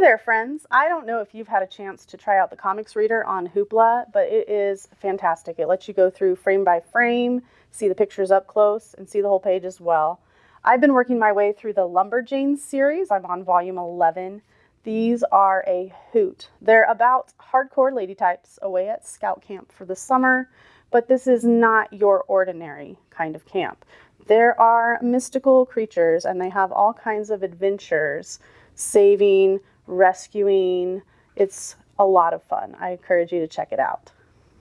there, friends. I don't know if you've had a chance to try out the comics reader on Hoopla, but it is fantastic. It lets you go through frame by frame, see the pictures up close, and see the whole page as well. I've been working my way through the Lumberjanes series. I'm on volume 11. These are a hoot. They're about hardcore lady types away at scout camp for the summer, but this is not your ordinary kind of camp. There are mystical creatures and they have all kinds of adventures, saving, rescuing. It's a lot of fun. I encourage you to check it out.